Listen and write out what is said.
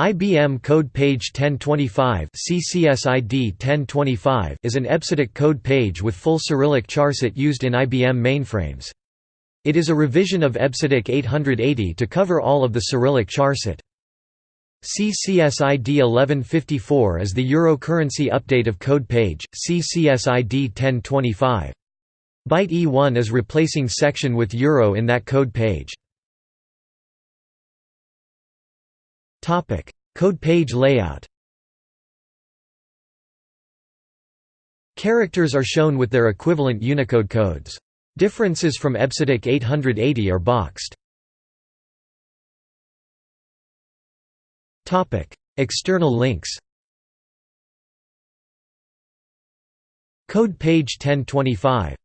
IBM Code Page 1025 CCSID 1025 is an EBCDIC code page with full Cyrillic charset used in IBM mainframes. It is a revision of EBCDIC 880 to cover all of the Cyrillic charset. CCSID 1154 is the Euro currency update of code page, CCSID 1025. Byte E1 is replacing section with Euro in that code page. Code page layout. Characters are shown with their equivalent Unicode codes. Differences from EBCDIC 880 are boxed. Topic: External links. Code page 1025